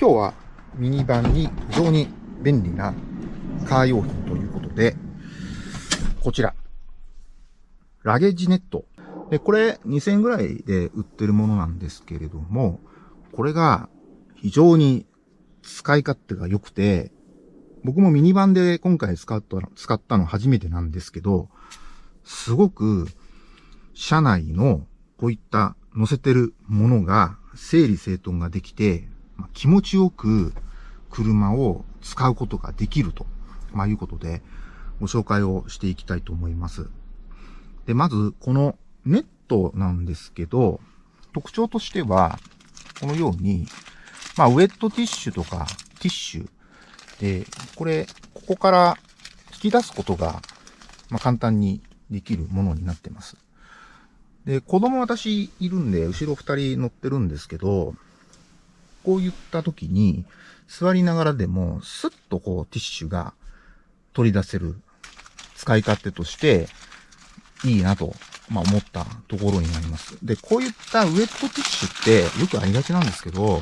今日はミニバンに非常に便利なカー用品ということで、こちら。ラゲッジネット。で、これ2000円ぐらいで売ってるものなんですけれども、これが非常に使い勝手が良くて、僕もミニバンで今回使った、使ったの初めてなんですけど、すごく車内のこういった載せてるものが整理整頓ができて、気持ちよく車を使うことができると、まあ、いうことでご紹介をしていきたいと思います。で、まずこのネットなんですけど、特徴としては、このように、まあ、ウェットティッシュとかティッシュで、これ、ここから引き出すことが、まあ、簡単にできるものになってます。で、子供私いるんで、後ろ二人乗ってるんですけど、こういった時に、座りながらでも、スッとこう、ティッシュが取り出せる使い勝手として、いいなと、まあ思ったところになります。で、こういったウェットティッシュってよくありがちなんですけど、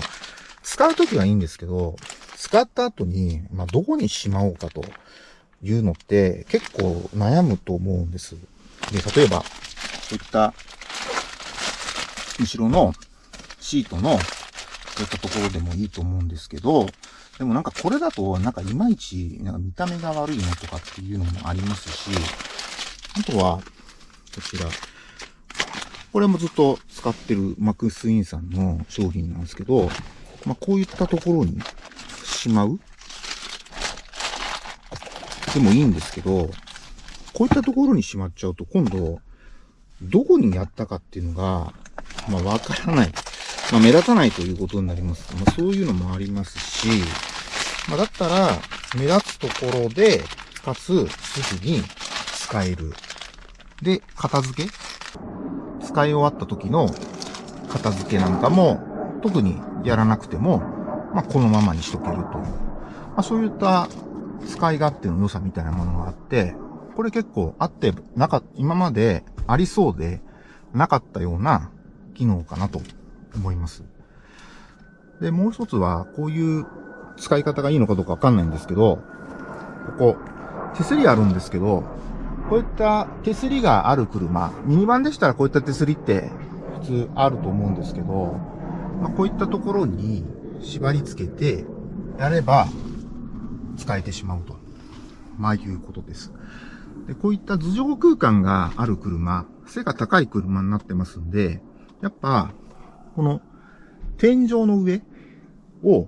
使うときはいいんですけど、使った後に、まあどこにしまおうかというのって結構悩むと思うんです。で、例えば、こういった後ろのシートの、ったところでもいいと思うんですけど、でもなんかこれだと、なんかいまいち、なんか見た目が悪いなとかっていうのもありますし、あとは、こちら。これもずっと使ってるマクスインさんの商品なんですけど、まあ、こういったところにしまうでもいいんですけど、こういったところにしまっちゃうと今度、どこにやったかっていうのが、まあ、わからない。まあ、目立たないということになります。まあ、そういうのもありますし、まあ、だったら、目立つところで、かつ、すぐに使える。で、片付け使い終わった時の片付けなんかも、特にやらなくても、まあ、このままにしとけるという。まあ、そういった使い勝手の良さみたいなものがあって、これ結構あって、なか、今までありそうでなかったような機能かなと思います。で、もう一つは、こういう使い方がいいのかどうかわかんないんですけど、ここ、手すりあるんですけど、こういった手すりがある車、ミニバンでしたらこういった手すりって普通あると思うんですけど、まあ、こういったところに縛り付けてやれば使えてしまうと。まあいうことです。で、こういった頭上空間がある車、背が高い車になってますんで、やっぱ、この天井の上を、やっ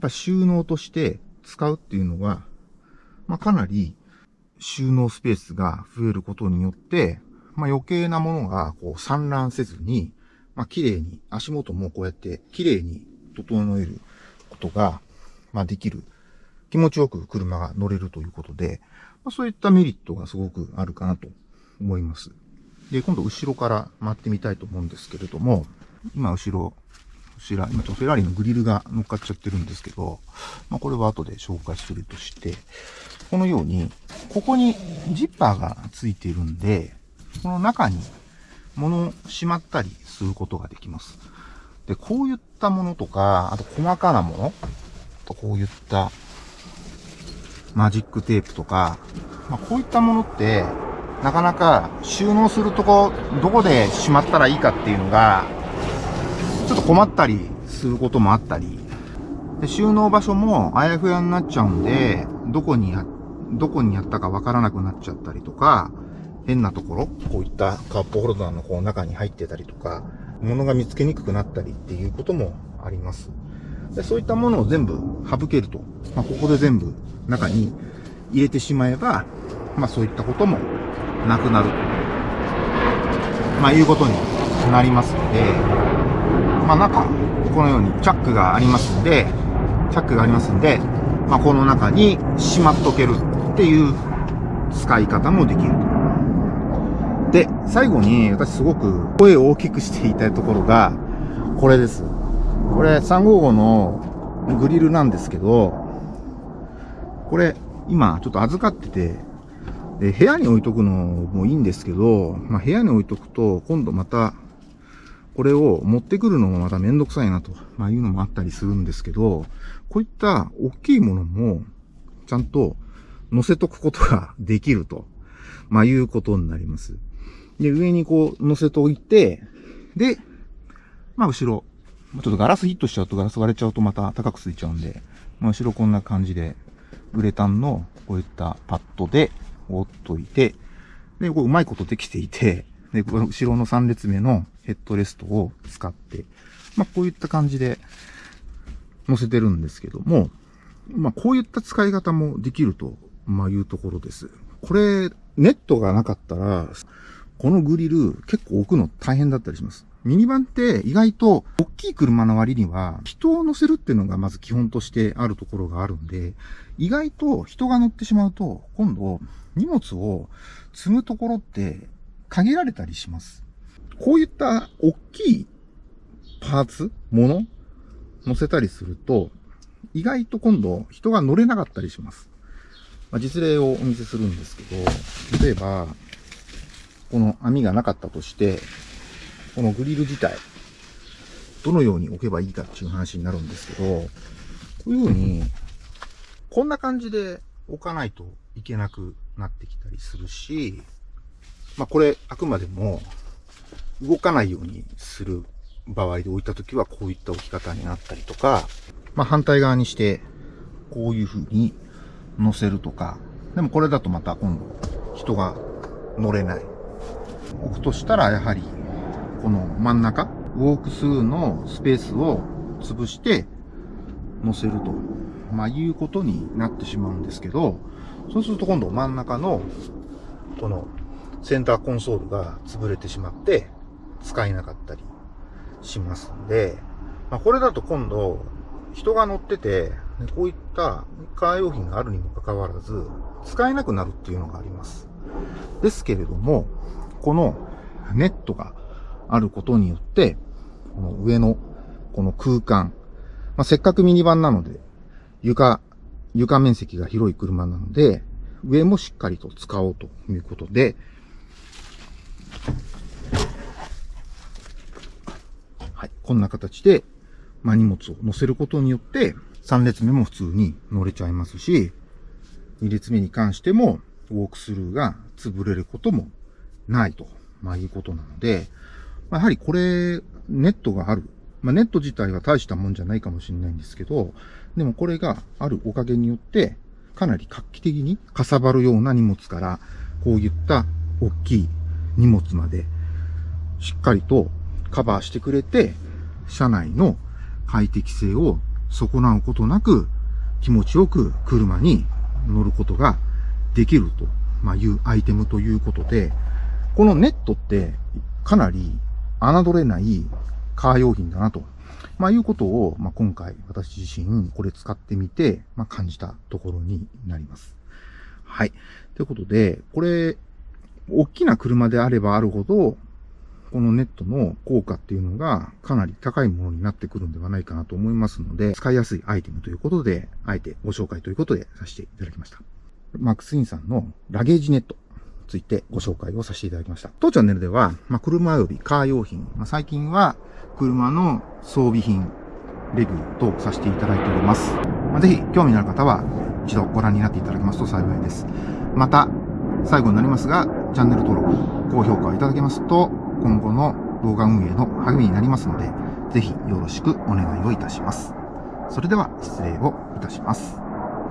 ぱ収納として使うっていうのは、まあ、かなり収納スペースが増えることによって、まあ、余計なものがこう散乱せずに、まあ、綺麗に、足元もこうやって綺麗に整えることが、まあ、できる。気持ちよく車が乗れるということで、まあ、そういったメリットがすごくあるかなと思います。で、今度後ろから回ってみたいと思うんですけれども、今後ろ、こちら、今ちょっとフェラーリのグリルが乗っかっちゃってるんですけど、まあ、これは後で紹介するとして、このように、ここにジッパーがついているんで、この中に物をしまったりすることができます。で、こういったものとか、あと細かなもの、あとこういったマジックテープとか、まあ、こういったものって、なかなか収納するとこ、どこでしまったらいいかっていうのが、ちょっと困ったりすることもあったり、で収納場所もあやふやになっちゃうんで、どこにや、どこにやったかわからなくなっちゃったりとか、変なところ、こういったカップホルダーのこう中に入ってたりとか、物が見つけにくくなったりっていうこともあります。でそういったものを全部省けると。まあ、ここで全部中に入れてしまえば、まあそういったこともなくなると。まあいうことになりますので、まあ中、このようにチャックがありますんで、チャックがありますんで、まあこの中にしまっとけるっていう使い方もできるで、最後に私すごく声を大きくしていたいところが、これです。これ355のグリルなんですけど、これ今ちょっと預かってて、で、部屋に置いとくのもいいんですけど、まあ、部屋に置いとくと、今度また、これを持ってくるのもまためんどくさいなと、まあいうのもあったりするんですけど、こういった大きいものも、ちゃんと乗せとくことができると、まあいうことになります。で、上にこう乗せておいて、で、まあ後ろ、ちょっとガラスヒットしちゃうとガラス割れちゃうとまた高くついちゃうんで、まあ後ろこんな感じで、ウレタンのこういったパッドで折っといて、で、こううまいことできていて、で、後ろの3列目のヘッドレストを使って、まあこういった感じで乗せてるんですけども、まあこういった使い方もできると、まあいうところです。これ、ネットがなかったら、このグリル結構置くの大変だったりします。ミニバンって意外と大きい車の割には人を乗せるっていうのがまず基本としてあるところがあるんで、意外と人が乗ってしまうと今度荷物を積むところって限られたりします。こういった大きいパーツもの乗せたりすると意外と今度人が乗れなかったりします。まあ、実例をお見せするんですけど、例えば、この網がなかったとして、このグリル自体、どのように置けばいいかっていう話になるんですけど、こういうふうに、こんな感じで置かないといけなくなってきたりするし、まあこれ、あくまでも、動かないようにする場合で置いたときはこういった置き方になったりとか、まあ反対側にして、こういうふうに乗せるとか、でもこれだとまた今度人が乗れない。置くとしたらやはりこの真ん中、ウォークスルーのスペースを潰して乗せると、まあ、いうことになってしまうんですけど、そうすると今度真ん中のこのセンターコンソールが潰れてしまって使えなかったりしますんで、まあ、これだと今度人が乗ってて、こういったカー用品があるにもかかわらず使えなくなるっていうのがあります。ですけれども、このネットがあることによって、この上のこの空間、まあ、せっかくミニバンなので、床、床面積が広い車なので、上もしっかりと使おうということで、はい、こんな形で、まあ、荷物を乗せることによって、3列目も普通に乗れちゃいますし、2列目に関しても、ウォークスルーが潰れることもないと、まあ、いうことなので、まあ、やはりこれ、ネットがある。まあ、ネット自体は大したもんじゃないかもしれないんですけど、でもこれがあるおかげによって、かなり画期的にかさばるような荷物から、こういった大きい荷物まで、しっかりとカバーしてくれて、車内の快適性を損なうことなく、気持ちよく車に乗ることができると、まあ、いうアイテムということで、このネットってかなり侮れないカー用品だなと。まあ、いうことを、まあ、今回私自身これ使ってみて、まあ、感じたところになります。はい。ということで、これ、大きな車であればあるほど、このネットの効果っていうのがかなり高いものになってくるんではないかなと思いますので、使いやすいアイテムということで、あえてご紹介ということでさせていただきました。マックスインさんのラゲージネット。についてご紹介をさせていただきました。当チャンネルでは、まあ、車及びカー用品、まあ、最近は車の装備品、レビューとさせていただいております。まあ、ぜひ興味のある方は一度ご覧になっていただけますと幸いです。また、最後になりますが、チャンネル登録、高評価いただけますと、今後の動画運営の励みになりますので、ぜひよろしくお願いをいたします。それでは失礼をいたします。